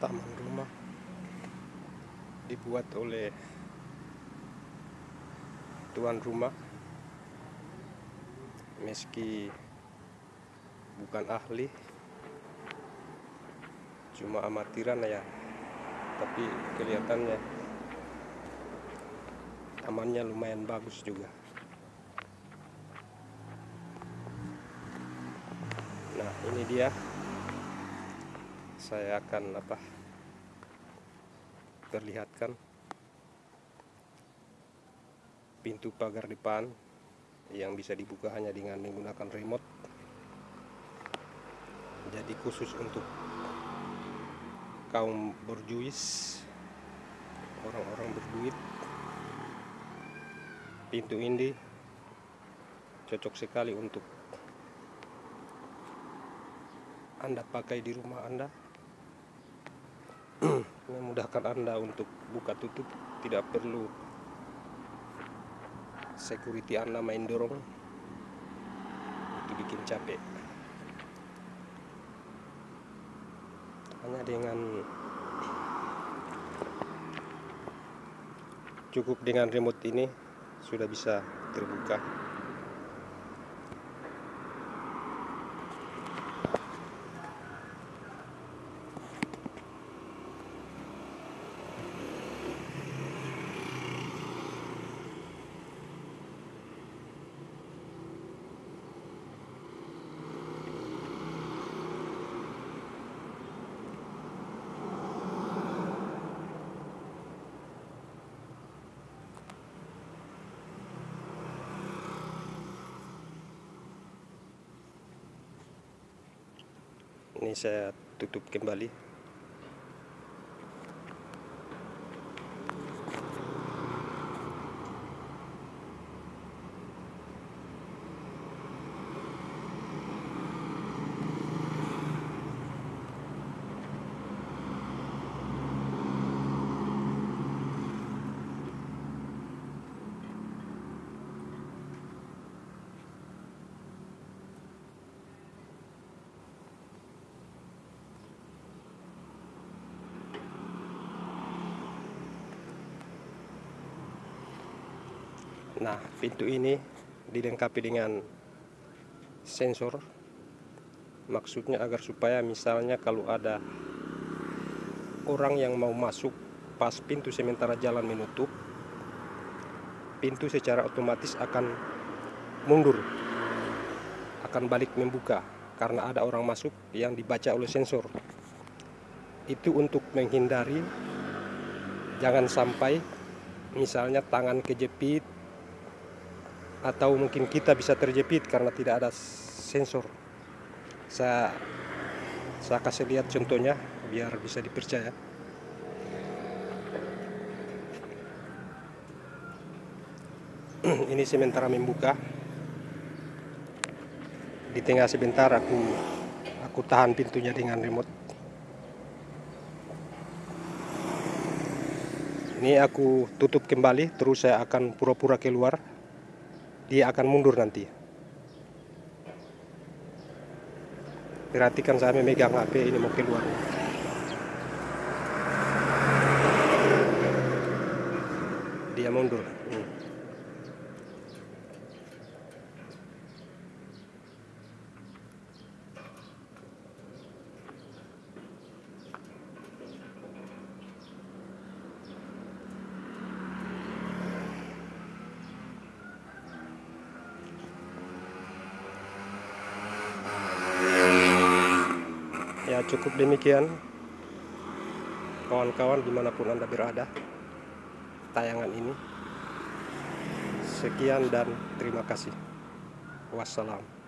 taman rumah dibuat oleh tuan rumah meski bukan ahli cuma amatiran ya tapi kelihatannya tamannya lumayan bagus juga. Nah ini dia saya akan apa perlihatkan pintu pagar depan yang bisa dibuka hanya dengan menggunakan remote. Jadi khusus untuk kaum berjuis orang-orang berduit pintu ini cocok sekali untuk anda pakai di rumah anda memudahkan Anda untuk buka tutup tidak perlu security Anda main dorong. Itu bikin capek. Hanya dengan cukup dengan remote ini sudah bisa terbuka ini saya tutup kembali Nah, pintu ini dilengkapi dengan sensor. Maksudnya agar supaya misalnya kalau ada orang yang mau masuk pas pintu sementara jalan menutup, pintu secara otomatis akan mundur, akan balik membuka karena ada orang masuk yang dibaca oleh sensor. Itu untuk menghindari jangan sampai misalnya tangan kejepit atau mungkin kita bisa terjepit karena tidak ada sensor. Saya saya kasih lihat contohnya biar bisa dipercaya. Ini sementara membuka. Di tengah sebentar aku aku tahan pintunya dengan remote. Ini aku tutup kembali terus saya akan pura-pura keluar dia akan mundur nanti. Perhatikan saya memegang HP ini mau keluar. Dia mundur. Cukup demikian. Kawan-kawan di mana pun anda berada tayangan ini. Sekian dan terima kasih. Wassalam